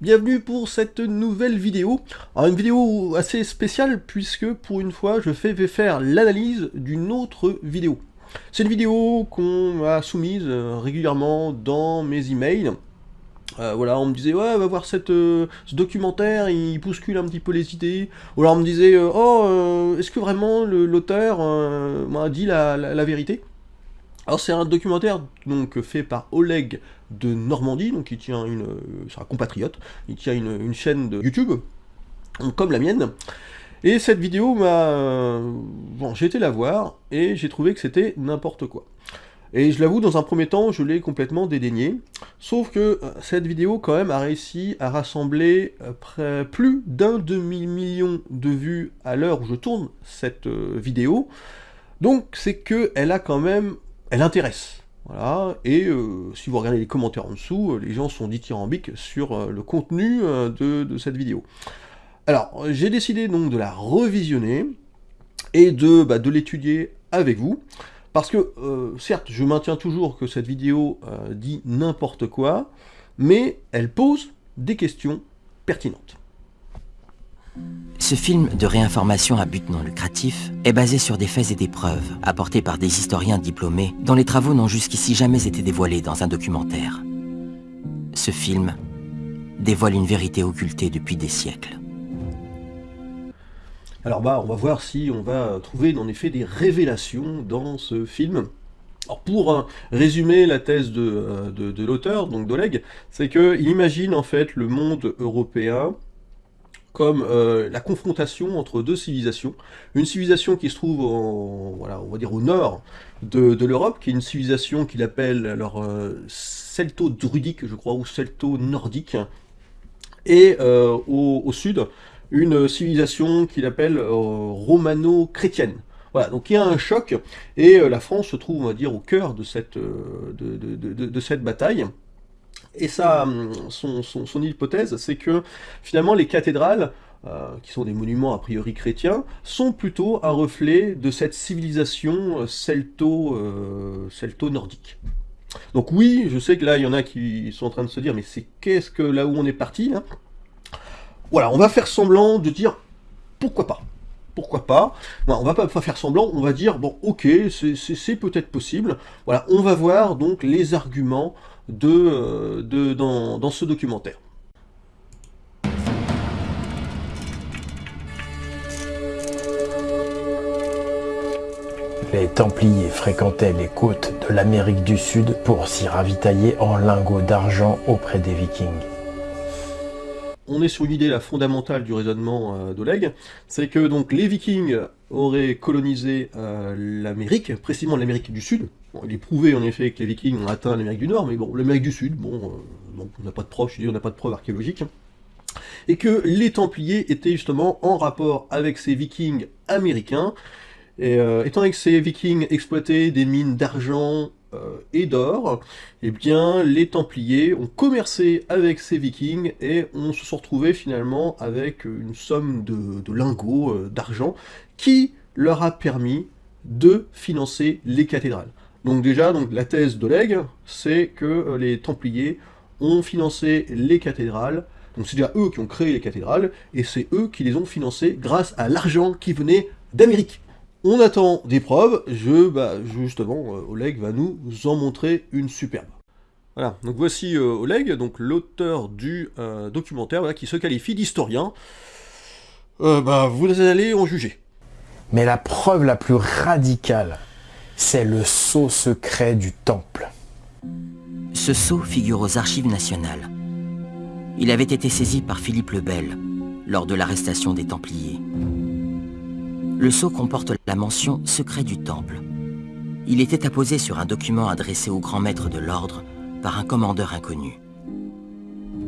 bienvenue pour cette nouvelle vidéo. Une vidéo assez spéciale puisque pour une fois je vais faire l'analyse d'une autre vidéo. C'est une vidéo qu'on m'a soumise euh, régulièrement dans mes emails. Euh, voilà, on me disait, ouais, va voir euh, ce documentaire, il bouscule un petit peu les idées. Ou alors on me disait, oh, est-ce que vraiment l'auteur m'a dit la vérité? Alors c'est un documentaire donc fait par Oleg de Normandie, donc il tient une, c'est un compatriote, il tient une, chaîne de YouTube, comme la mienne. Et cette vidéo m'a... Bon, j'ai été la voir, et j'ai trouvé que c'était n'importe quoi. Et je l'avoue, dans un premier temps, je l'ai complètement dédaigné. Sauf que euh, cette vidéo, quand même, a réussi à rassembler euh, plus d'un demi-million de vues à l'heure où je tourne cette euh, vidéo. Donc, c'est qu'elle a quand même elle intéresse. Et euh, si vous regardez les commentaires en dessous, euh, les gens sont dithyrambiques sur euh, le contenu de, cette vidéo. Alors, j'ai décidé donc de la revisionner, et de, bah, de l'étudier avec vous, parce que, certes, je maintiens toujours que cette vidéo dit n'importe quoi, mais elle pose des questions pertinentes. Ce film de réinformation à but non lucratif est basé sur des faits et des preuves apportés par des historiens diplômés dont les travaux n'ont jusqu'ici jamais été dévoilés dans un documentaire. Ce film dévoile une vérité occultée depuis des siècles. Alors bah, on va voir si on va trouver en effet des révélations dans ce film. Alors pour euh, résumer la thèse de, euh, de, de l'auteur, donc d'Oleg, c'est qu'il imagine en fait le monde européen comme euh, la confrontation entre deux civilisations. Une civilisation qui se trouve voilà, on va dire au nord de, l'Europe, qui est une civilisation qu'il appelle alors euh, celto-druidique, je crois, ou celto-nordique, et euh, au, sud, une civilisation qu'il appelle romano-chrétienne. Voilà, donc il y a un choc, et la France se trouve, on va dire, au cœur de cette, de cette bataille. Et ça, son, son, hypothèse, c'est que finalement les cathédrales, euh, qui sont des monuments a priori chrétiens, sont plutôt un reflet de cette civilisation celto, euh, celto-nordique. Donc oui, je sais que là, il y en a qui sont en train de se dire, mais c'est qu'est-ce que là où on est parti hein? Voilà, on va faire semblant de dire, pourquoi pas? Pourquoi pas? On va pas faire semblant, on va dire, bon, ok, c'est peut-être possible. Voilà, on va voir donc les arguments de, euh, de dans, dans ce documentaire. Les Templiers fréquentaient les côtes de l'Amérique du Sud pour s'y ravitailler en lingots d'argent auprès des Vikings on est sur une idée la fondamentale du raisonnement euh, d'Oleg, c'est que donc les Vikings auraient colonisé euh, l'Amérique, précisément l'Amérique du Sud. Il est prouvé en effet que les Vikings ont atteint l'Amérique du Nord, mais bon, l'Amérique du Sud, bon, euh, on n'a pas de preuves, je dis, on n'a pas de preuves archéologiques. Et que les Templiers étaient justement en rapport avec ces Vikings américains, et étant donné que ces Vikings exploitaient des mines d'argent euh, et d'or, eh bien les Templiers ont commercé avec ces Vikings et on se sont retrouvés finalement avec une somme de, lingots, euh, d'argent, qui leur a permis de financer les cathédrales. Donc déjà, la thèse d'Oleg, c'est que euh, les Templiers ont financé les cathédrales, donc c'est déjà eux qui ont créé les cathédrales, et c'est eux qui les ont financées grâce à l'argent qui venait d'Amérique. On attend des preuves, je, bah, justement, euh, Oleg va nous en montrer une superbe. Voilà, donc voici euh, Oleg, donc l'auteur du documentaire, qui se qualifie d'historien. bah, vous allez en juger. Mais la preuve la plus radicale, c'est le sceau secret du temple. Ce sceau figure aux archives nationales. Il avait été saisi par Philippe le Bel lors de l'arrestation des Templiers. Le sceau comporte la mention « secret du temple ». Il était apposé sur un document adressé au grand maître de l'ordre par un commandeur inconnu.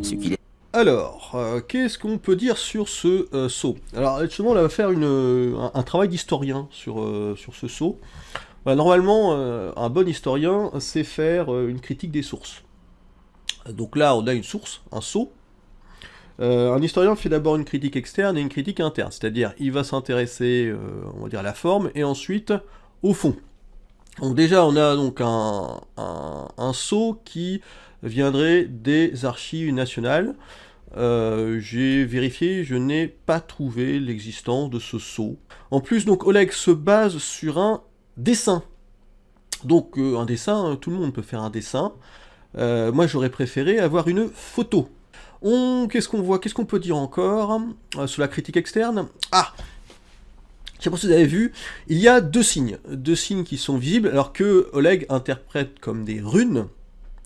Ce qu'il est... Alors, euh, qu'est-ce qu'on peut dire sur ce euh, sceau? Alors, justement, on va faire une, un, travail d'historien sur, euh, sur ce sceau. Bah, normalement, un bon historien sait faire une critique des sources. Donc là, on a une source, un sceau, euh, un historien fait d'abord une critique externe et une critique interne, c'est-à-dire il va s'intéresser, euh, on va dire, à la forme, et ensuite au fond. Donc déjà, on a donc un, saut qui viendrait des archives nationales, euh, j'ai vérifié, je n'ai pas trouvé l'existence de ce sceau. En plus, donc Oleg se base sur un dessin. Donc euh, un dessin, tout le monde peut faire un dessin. Euh, moi j'aurais préféré avoir une photo. Qu'est-ce qu'on voit Qu'est-ce qu'on peut dire encore sur la critique externe? Ah je sais pas si vous avez vu, il y a deux signes, deux signes qui sont visibles, alors que Oleg interprète comme des runes,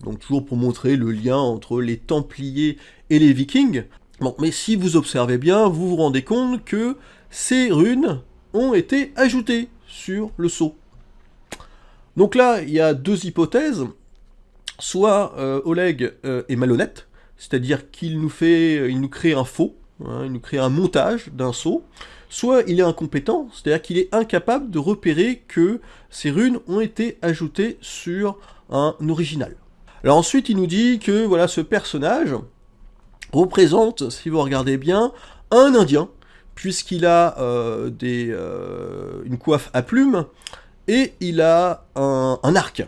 donc toujours pour montrer le lien entre les Templiers et les Vikings. Bon, mais si vous observez bien, vous vous rendez compte que ces runes ont été ajoutées sur le sceau. Donc là, il y a deux hypothèses. Soit euh, Oleg euh, est malhonnête, c'est-à-dire qu'il nous fait, il nous crée un faux, hein, il nous crée un montage d'un sceau, soit il est incompétent, c'est-à-dire qu'il est incapable de repérer que ces runes ont été ajoutées sur un original. Alors ensuite, il nous dit que voilà, ce personnage représente, si vous regardez bien, un Indien, puisqu'il a euh, euh, une coiffe à plumes, et il a un, arc.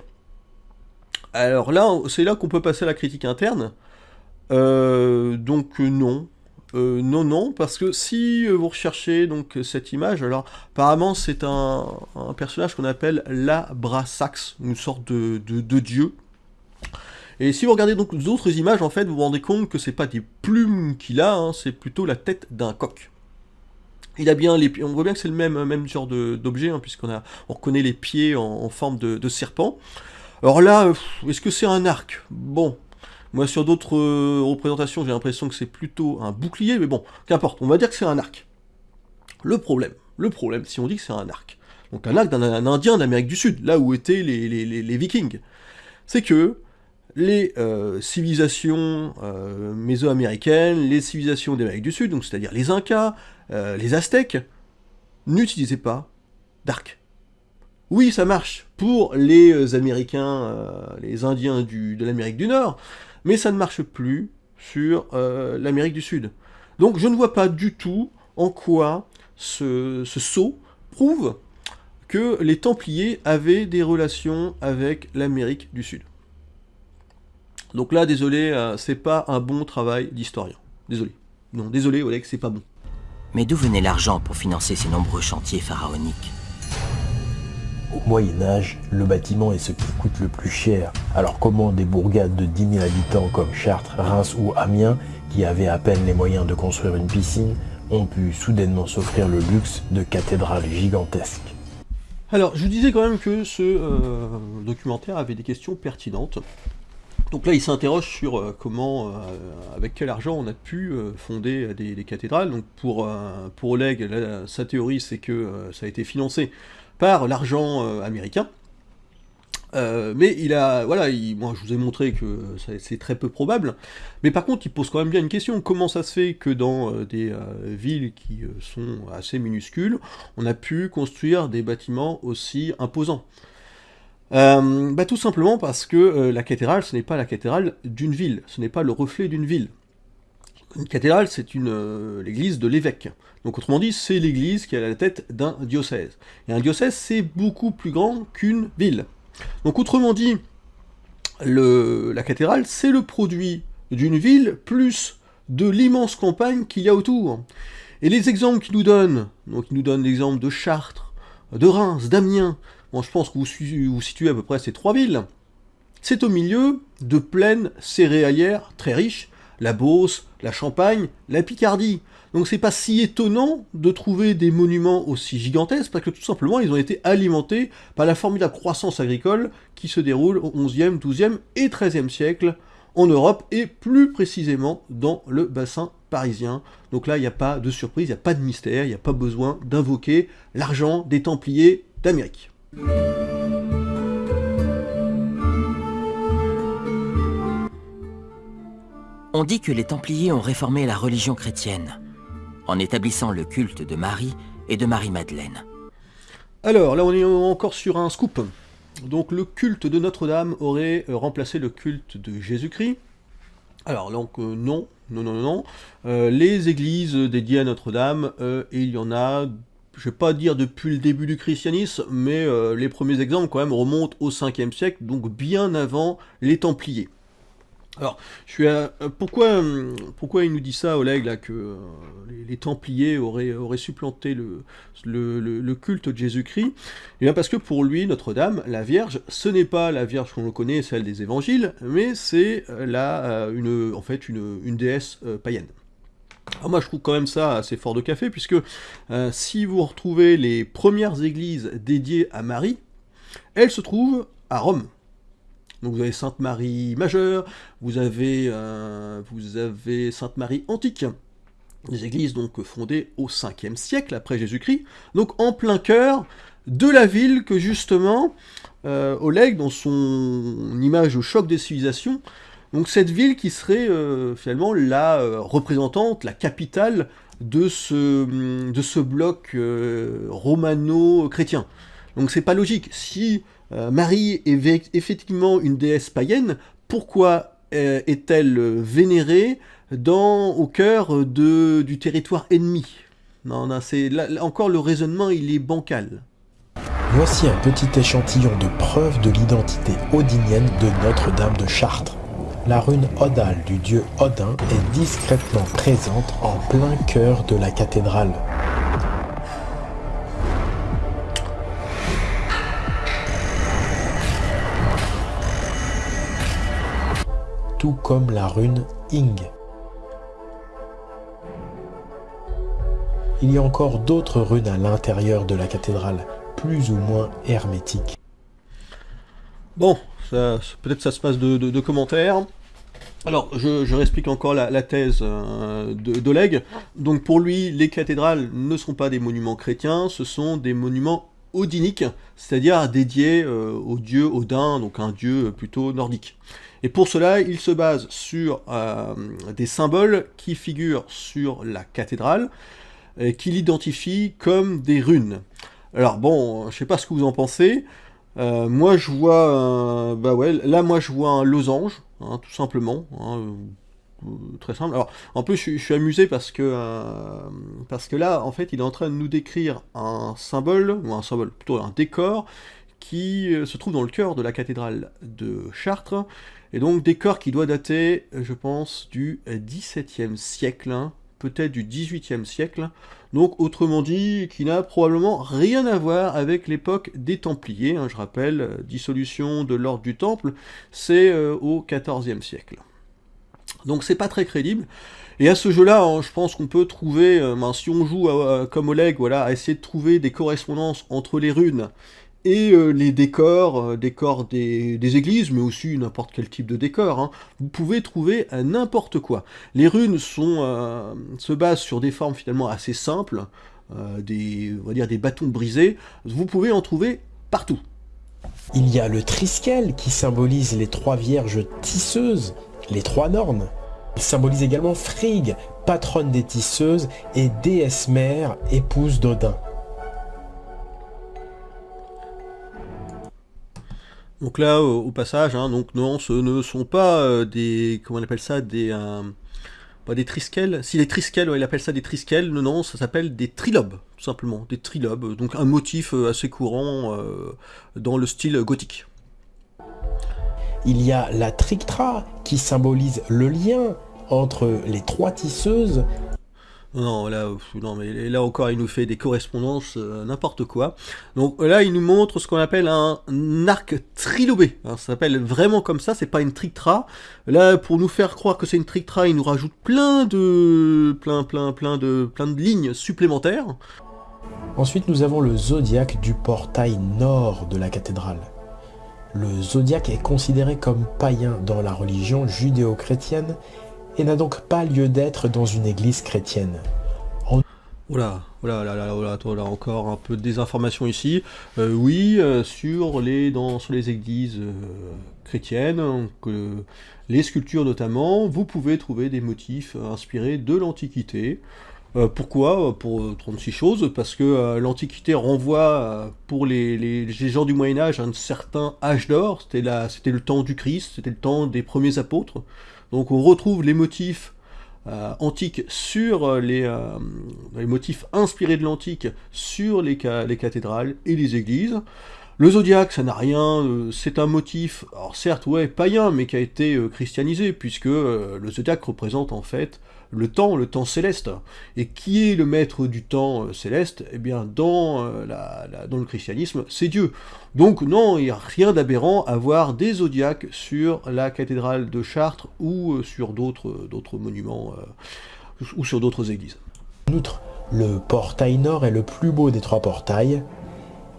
Alors là, c'est là qu'on peut passer à la critique interne. Euh, donc non, non, non, parce que si vous recherchez donc cette image, alors apparemment c'est un, personnage qu'on appelle la Brassax, une sorte de dieu, et si vous regardez donc d'autres images, en fait, vous vous rendez compte que c'est pas des plumes qu'il a, hein, c'est plutôt la tête d'un coq. On voit bien que c'est le même, genre d'objet, hein, puisqu'on a, on reconnaît les pieds en, forme de, serpent. Alors là, est-ce que c'est un arc? Bon, moi sur d'autres euh, représentations, j'ai l'impression que c'est plutôt un bouclier, mais bon, qu'importe, on va dire que c'est un arc. Le problème, le problème, si on dit que c'est un arc, donc un arc d'un indien d'Amérique du Sud, là où étaient les, les vikings, c'est que les euh, civilisations euh, mésoaméricaines, les civilisations d'Amérique du Sud, donc c'est-à-dire les Incas, euh, les Aztèques, n'utilisaient pas d'arc. Oui, ça marche pour les Américains, les Indiens de l'Amérique du Nord, mais ça ne marche plus sur l'Amérique du Sud. Donc je ne vois pas du tout en quoi ce, ce saut prouve que les Templiers avaient des relations avec l'Amérique du Sud. Donc là, désolé, euh, c'est pas un bon travail d'historien. Désolé. Non, désolé Oleg, c'est pas bon. Mais d'où venait l'argent pour financer ces nombreux chantiers pharaoniques Au Moyen Âge, le bâtiment est ce qui coûte le plus cher. Alors comment des bourgades de 10 000 habitants comme Chartres, Reims ou Amiens, qui avaient à peine les moyens de construire une piscine, ont pu soudainement s'offrir le luxe de cathédrales gigantesques? Alors, je vous disais quand même que ce euh, documentaire avait des questions pertinentes. Donc là, il s'interroge sur euh, comment, euh, avec quel argent on a pu euh, fonder des, cathédrales. Donc pour, pour Oleg, sa théorie, c'est que ça a été financé par l'argent américain. mais il a, voilà, moi je vous ai montré que c'est très peu probable, mais par contre il pose quand même bien une question, comment ça se fait que dans des villes qui sont assez minuscules, on a pu construire des bâtiments aussi imposants? Euh, bah, Tout simplement parce que euh, la cathédrale, ce n'est pas la cathédrale d'une ville, ce n'est pas le reflet d'une ville. Une cathédrale, c'est euh, l'église de l'évêque. Donc autrement dit, c'est l'église qui est à la tête d'un diocèse. Et un diocèse, c'est beaucoup plus grand qu'une ville. Donc autrement dit, la cathédrale, c'est le produit d'une ville plus de l'immense campagne qu'il y a autour. Et les exemples qu'il nous donne, donc il nous donne l'exemple de Chartres, de Reims, d'Amiens, je pense que vous, situez à peu près ces trois villes, c'est au milieu de plaines céréalières très riches, la Beauce, la Champagne, la Picardie. Donc c'est pas si étonnant de trouver des monuments aussi gigantesques, parce que tout simplement ils ont été alimentés par la formidable croissance agricole qui se déroule au XIe, XIIe et XIIIe siècle en Europe, et plus précisément dans le bassin parisien. Donc là, il n'y a pas de surprise, il n'y a pas de mystère, il n'y a pas besoin d'invoquer l'argent des Templiers d'Amérique. On dit que les Templiers ont réformé la religion chrétienne, en établissant le culte de Marie et de Marie-Madeleine. Alors, là on est encore sur un scoop. Donc le culte de Notre-Dame aurait euh, remplacé le culte de Jésus-Christ. Alors donc euh, non, non, non, non. Euh, les églises dédiées à Notre-Dame, il y en a je vais pas dire depuis le début du christianisme, mais euh, les premiers exemples quand même remontent au 5e siècle, donc bien avant les Templiers. Alors, je suis pourquoi, pourquoi il nous dit ça, Oleg, là, que euh, les, Templiers auraient, supplanté le, le, culte de Jésus-Christ? Eh bien parce que pour lui, Notre-Dame, la Vierge, ce n'est pas la Vierge qu'on connaît, celle des Évangiles, mais c'est euh, là euh, une, en fait une déesse païenne. Alors moi je trouve quand même ça assez fort de café, puisque si vous retrouvez les premières églises dédiées à Marie, elles se trouvent à Rome. Donc vous avez Sainte Marie majeure, vous avez, euh, Sainte Marie antique, des églises donc fondées au 5e siècle après Jésus-Christ, donc en plein cœur de la ville que justement euh, Oleg, dans son image au choc des civilisations, donc cette ville qui serait euh, finalement la représentante, la capitale de ce, ce bloc romano-chrétien. Donc c'est pas logique. Si euh, Marie est effectivement une déesse païenne, pourquoi euh, est-elle vénérée au cœur du territoire ennemi? Non, non, encore le raisonnement, il est bancal. Voici un petit échantillon de preuve de l'identité odinienne de Notre-Dame de Chartres. La rune odale du dieu Odin est discrètement présente en plein cœur de la cathédrale. tout comme la rune Ing. Il y a encore d'autres runes à l'intérieur de la cathédrale, plus ou moins hermétiques. Bon, peut-être ça se passe de, commentaires. Alors, je, réexplique encore la, thèse euh, d'Oleg. Donc pour lui, les cathédrales ne sont pas des monuments chrétiens, ce sont des monuments odiniques, c'est-à-dire dédiés euh, au dieu Odin, donc un dieu plutôt nordique. Et pour cela, il se base sur euh, des symboles qui figurent sur la cathédrale, qu'il identifie comme des runes. Alors bon, je sais pas ce que vous en pensez, euh, moi je vois, bah ouais, là moi je vois un losange, hein, tout simplement, hein, euh, très simple. Alors en plus je, suis amusé parce que parce que là en fait il est en train de nous décrire un symbole ou un symbole plutôt un décor qui se trouve dans le cœur de la cathédrale de Chartres et donc décor qui doit dater, je pense, du XVIIe siècle, hein, peut-être du XVIIIe siècle, donc autrement dit, qui n'a probablement rien à voir avec l'époque des Templiers, hein, je rappelle, dissolution de l'ordre du Temple, c'est euh, au XIVe siècle. Donc c'est pas très crédible, et à ce jeu-là, hein, je pense qu'on peut trouver, euh, ben, si on joue comme Oleg, voilà, à essayer de trouver des correspondances entre les runes et euh, les décors, euh, décors des, églises, mais aussi n'importe quel type de décor. Hein. Vous pouvez trouver euh, n'importe quoi. Les runes sont, se basent sur des formes finalement assez simples, des, on va dire des bâtons brisés. Vous pouvez en trouver partout. Il y a le triskel qui symbolise les trois vierges tisseuses, les trois nornes. Il symbolise également Frigg, patronne des tisseuses, et déesse mère, épouse d'Odin. Donc là, au, passage, hein, non, ce ne sont pas euh, des, comment on appelle ça, des, euh, pas des trisquelles. Si les trisquelles, il appelle ça des trisquelles, non, non, ça s'appelle des trilobes, tout simplement, des trilobes. Donc un motif euh, assez courant dans le style gothique. Il y a la trictra qui symbolise le lien entre les trois tisseuses non, là, non, mais là encore, il nous fait des correspondances, euh, n'importe quoi. Donc là, il nous montre ce qu'on appelle un arc trilobé. Hein, ça s'appelle vraiment comme ça, c'est pas une trictra. Là, pour nous faire croire que c'est une trictra, il nous rajoute plein de, plein, plein, plein de, plein de lignes supplémentaires. Ensuite, nous avons le zodiaque du portail nord de la cathédrale. Le zodiaque est considéré comme païen dans la religion judéo-chrétienne et n'a donc pas lieu d'être dans une église chrétienne. Oula, oula, là, là, là, là, encore un peu de désinformation ici. Euh, oui, euh, sur, les, les églises euh, chrétiennes, les sculptures notamment, vous pouvez trouver des motifs inspirés de l'Antiquité. pourquoi? Pour 36 choses, parce que l'Antiquité renvoie pour les, les, gens du Moyen-Âge un certain âge d'or, c'était le temps du Christ, c'était le temps des premiers apôtres. Donc on retrouve les motifs euh, antiques sur euh, euh, les, motifs inspirés de l'antique sur les, les, cathédrales et les églises. Le zodiaque, ça n'a rien, c'est un motif, alors certes, ouais, païen, mais qui a été christianisé, puisque le zodiaque représente en fait le temps, le temps céleste. Et qui est le maître du temps céleste? Eh bien, dans, dans le christianisme, c'est Dieu. Donc non, il n'y a rien d'aberrant à voir des zodiaques sur la cathédrale de Chartres ou sur d'autres monuments ou sur d'autres églises. En outre, le portail nord est le plus beau des trois portails,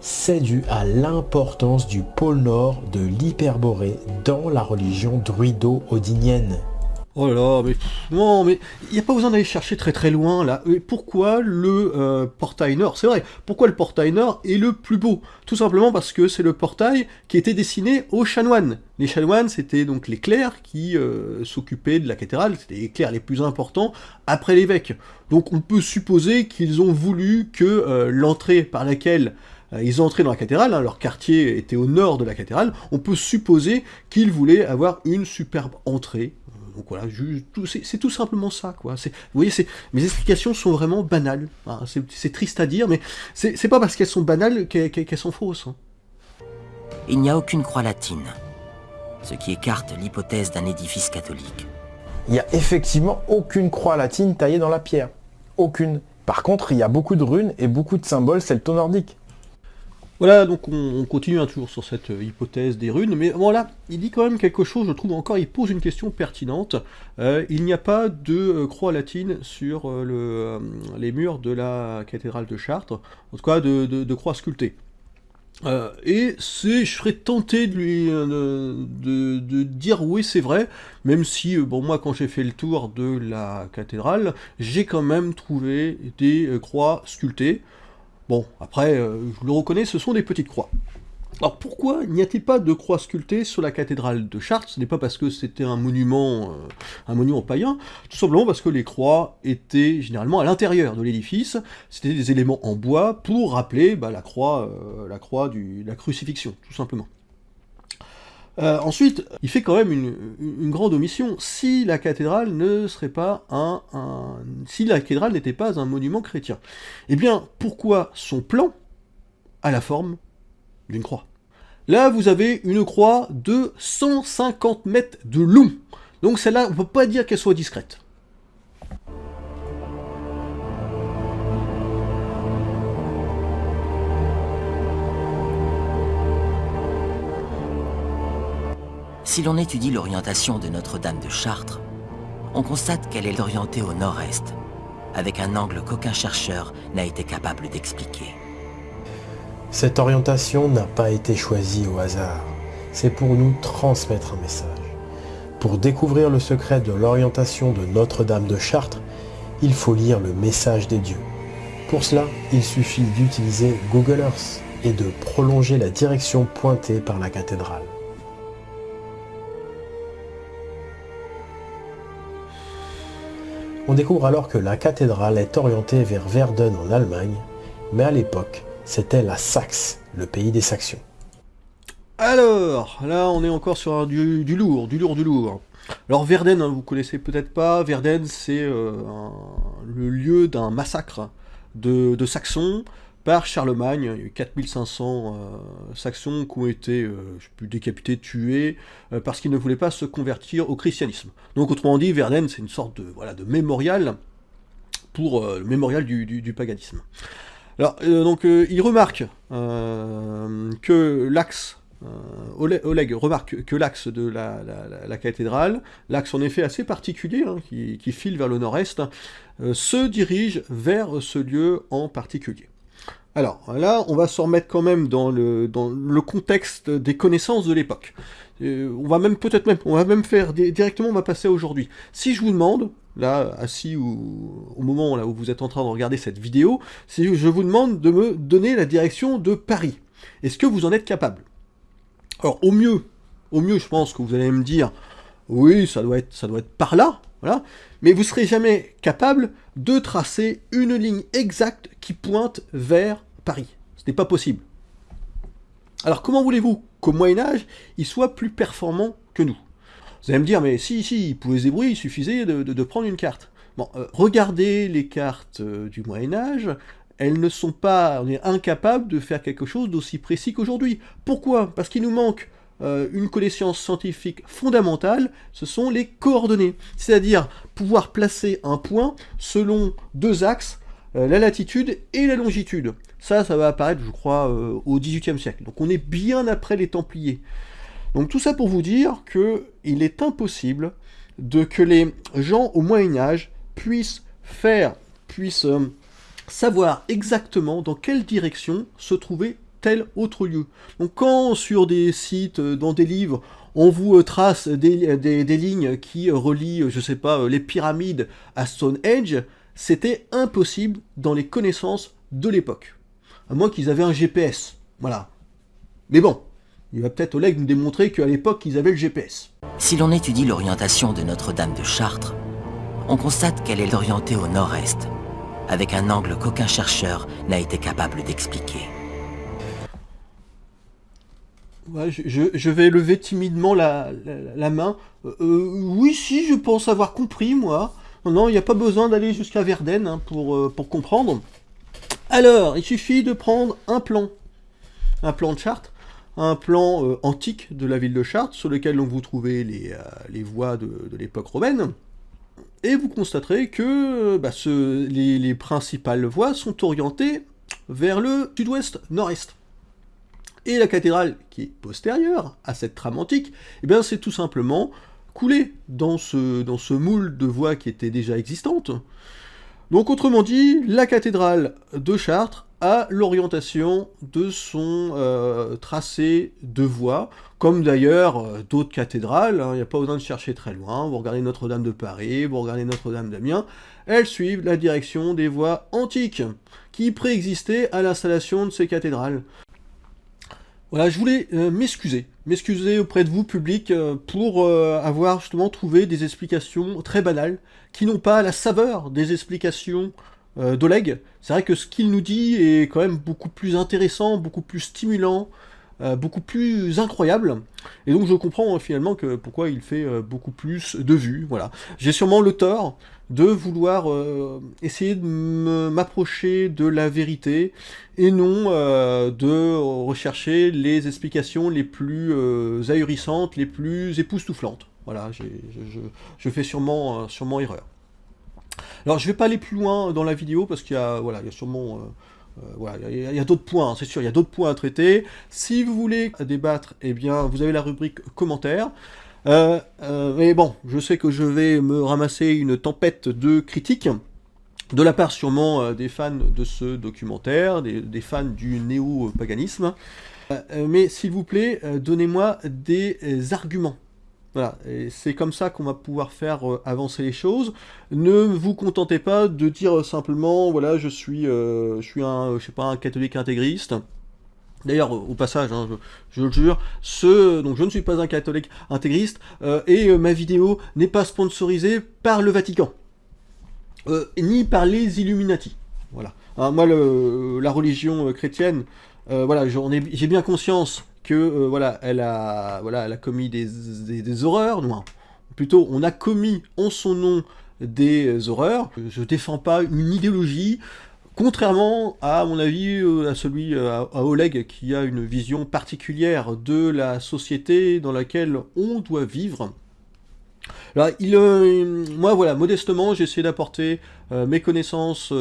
c'est dû à l'importance du pôle nord de l'hyperborée dans la religion druido-odinienne. Oh là là, mais non, mais il n'y a pas besoin d'aller chercher très très loin là. pourquoi le euh, portail nord? C'est vrai, pourquoi le portail nord est le plus beau? Tout simplement parce que c'est le portail qui était destiné aux chanoines. Les chanoines, c'était donc les clercs qui euh, s'occupaient de la cathédrale, c'était les clercs les plus importants après l'évêque. Donc on peut supposer qu'ils ont voulu que euh, l'entrée par laquelle ils entraient dans la cathédrale, hein, leur quartier était au nord de la cathédrale, on peut supposer qu'ils voulaient avoir une superbe entrée. Donc voilà, c'est tout simplement ça, quoi. Vous voyez, mes explications sont vraiment banales. Hein. C'est triste à dire, mais c'est pas parce qu'elles sont banales qu'elles sont fausses. Hein. Il n'y a aucune croix latine, ce qui écarte l'hypothèse d'un édifice catholique. Il n'y a effectivement aucune croix latine taillée dans la pierre. Aucune. Par contre, il y a beaucoup de runes et beaucoup de symboles celto-nordiques. Voilà, donc on, continue un toujours sur cette euh, hypothèse des runes, mais bon là, il dit quand même quelque chose, je trouve encore, il pose une question pertinente. Euh, il n'y a pas de euh, croix latine sur les murs de la cathédrale de Chartres, en tout cas de, croix sculptée. et c'est, je serais tenté de lui de, dire oui c'est vrai, même si bon moi quand j'ai fait le tour de la cathédrale, j'ai quand même trouvé des croix sculptées. Bon, après, euh, je le reconnais, ce sont des petites croix. Alors pourquoi n'y a-t-il pas de croix sculptée sur la cathédrale de Chartres? Ce n'est pas parce que c'était un monument, euh, un monument païen, tout simplement parce que les croix étaient généralement à l'intérieur de l'édifice, c'était des éléments en bois pour rappeler bah, la croix, euh, la crucifixion, tout simplement. Euh, ensuite, il fait quand même une, grande omission. Si la cathédrale ne serait pas un, si la cathédrale n'était pas un monument chrétien, eh bien, pourquoi son plan a la forme d'une croix? Là, vous avez une croix de 150 mètres de long. Donc celle-là, ne peut pas dire qu'elle soit discrète. Si l'on étudie l'orientation de Notre-Dame de Chartres, on constate qu'elle est orientée au nord-est, avec un angle qu'aucun chercheur n'a été capable d'expliquer. Cette orientation n'a pas été choisie au hasard. C'est pour nous transmettre un message. Pour découvrir le secret de l'orientation de Notre-Dame de Chartres, il faut lire le message des dieux. Pour cela, il suffit d'utiliser Google Earth et de prolonger la direction pointée par la cathédrale. On découvre alors que la cathédrale est orientée vers Verden en Allemagne, mais à l'époque, c'était la Saxe, le pays des Saxons. Alors, là on est encore sur du, lourd, du lourd, du lourd. Alors Verden, hein, vous connaissez peut-être pas, Verden c'est euh, le lieu d'un massacre de Saxons par Charlemagne. Il y a eu 4500 euh, Saxons qui ont été euh, décapités, tués, euh, parce qu'ils ne voulaient pas se convertir au christianisme. Donc autrement dit, Verden, c'est une sorte de, voilà, de mémorial pour le mémorial du, paganisme. Alors, donc, il remarque que l'axe Oleg remarque que l'axe de la, cathédrale, l'axe en effet assez particulier, hein, qui, file vers le nord-est, se dirige vers ce lieu en particulier. Alors là, on va se remettre quand même dans le, contexte des connaissances de l'époque. Euh, on va même peut-être même, on va même faire directement, on va passer aujourd'hui. Si je vous demande, là, assis au, au moment là où vous êtes en train de regarder cette vidéo, si je vous demande de me donner la direction de Paris, est-ce que vous en êtes capable? Alors au mieux, au mieux, je pense que vous allez me dire, oui, ça doit être par là, Mais vous serez jamais capable de tracer une ligne exacte qui pointe vers Paris. Ce n'est pas possible. Alors comment voulez-vous qu'au Moyen-Âge, il soit plus performant que nous? Vous allez me dire, mais si, si, il pouvait se débrouiller, il suffisait de, prendre une carte. Bon, euh, regardez les cartes euh, du Moyen-Âge, elles ne sont pas, on est incapable de faire quelque chose d'aussi précis qu'aujourd'hui. Pourquoi? Parce qu'il nous manque euh, une connaissance scientifique fondamentale, ce sont les coordonnées. C'est-à-dire pouvoir placer un point selon deux axes, euh, la latitude et la longitude. Ça, ça va apparaître, je crois, euh, au XVIIIe siècle. Donc on est bien après les Templiers. Donc tout ça pour vous dire qu'il est impossible de que les gens au Moyen Âge puissent faire, puissent savoir exactement dans quelle direction se trouvait tel autre lieu. Donc quand sur des sites, euh, dans des livres, on vous euh, trace des, lignes qui euh, relient, je sais pas, les pyramides à Stonehenge, c'était impossible dans les connaissances de l'époque. À moins qu'ils avaient un GPS. Voilà. Mais bon, il va peut-être Oleg nous démontrer qu'à l'époque, ils avaient le GPS. Si l'on étudie l'orientation de Notre-Dame de Chartres, on constate qu'elle est orientée au nord-est, avec un angle qu'aucun chercheur n'a été capable d'expliquer. Je, vais lever timidement la, main. Euh, euh, oui, si, je pense avoir compris, moi. Non, il n'y a pas besoin d'aller jusqu'à Verden hein, pour, euh, pour comprendre. Alors, il suffit de prendre un plan. Un plan de Chartres, un plan antique de la ville de Chartres, sur lequel vous trouvez les, voies de, l'époque romaine. Et vous constaterez que bah, les, les principales voies sont orientées vers le sud-ouest, nord-est. Et la cathédrale, qui est postérieure à cette trame antique, eh bien c'est tout simplement coulé dans ce, dans ce moule de voies qui était déjà existante. Donc autrement dit, la cathédrale de Chartres a l'orientation de son euh, tracé de voies, comme d'ailleurs euh, d'autres cathédrales, hein. il n'y a pas besoin de chercher très loin, vous regardez Notre-Dame de Paris, vous regardez Notre-Dame d'Amiens, elles suivent la direction des voies antiques, qui préexistaient à l'installation de ces cathédrales. Voilà, je voulais euh, m'excuser, m'excuser auprès de vous, public, euh, pour euh, avoir justement trouvé des explications très banales, qui n'ont pas la saveur des explications d'Oleg. C'est vrai que ce qu'il nous dit est quand même beaucoup plus intéressant, beaucoup plus stimulant, beaucoup plus incroyable. Et donc je comprends finalement que pourquoi il fait beaucoup plus de vues. Voilà. J'ai sûrement le tort de vouloir euh, essayer de m'approcher de la vérité et non euh, de rechercher les explications les plus euh, ahurissantes, les plus époustouflantes. Voilà, je, fais sûrement, sûrement erreur. Alors je vais pas aller plus loin dans la vidéo parce qu'il y a, voilà, il y a sûrement... voilà, il y a, d'autres points, c'est sûr, il y a d'autres points à traiter. Si vous voulez débattre, eh bien, vous avez la rubrique commentaires. Euh, euh, mais bon, je sais que je vais me ramasser une tempête de critiques, de la part sûrement euh, des fans de ce documentaire, des, fans du néo-paganisme. mais s'il vous plaît, donnez-moi des arguments. Voilà, c'est comme ça qu'on va pouvoir faire avancer les choses. Ne vous contentez pas de dire simplement, voilà, je suis, je suis un, je sais pas, un catholique intégriste. D'ailleurs, au passage, hein, je, le jure, ce, donc je ne suis pas un catholique intégriste, euh, et euh, ma vidéo n'est pas sponsorisée par le Vatican, euh, ni par les Illuminati. Voilà. Hein, moi, la religion chrétienne, voilà, j'ai bien conscience que voilà, elle a, commis des, horreurs, non, plutôt, on a commis en son nom des horreurs. Je défends pas une idéologie, Contrairement à mon avis, euh, à celui euh, à Oleg qui a une vision particulière de la société dans laquelle on doit vivre. Alors, il, euh, moi voilà, modestement, j'ai essayé d'apporter mes connaissances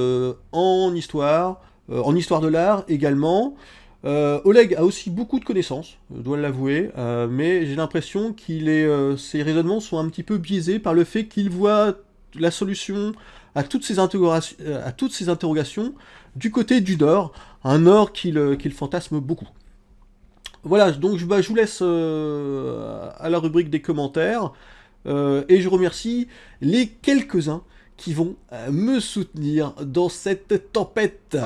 en histoire, en histoire de l'art également. Oleg a aussi beaucoup de connaissances, je dois l'avouer, mais j'ai l'impression que ses raisonnements sont un petit peu biaisés par le fait qu'il voit la solution à toutes ces, interrogations, euh, à toutes ces interrogations du côté du Nord, un Nord qu'il fantasme beaucoup. Voilà, donc bah, je vous laisse euh, à la rubrique des commentaires, euh, et je remercie les quelques-uns qui vont me soutenir dans cette tempête.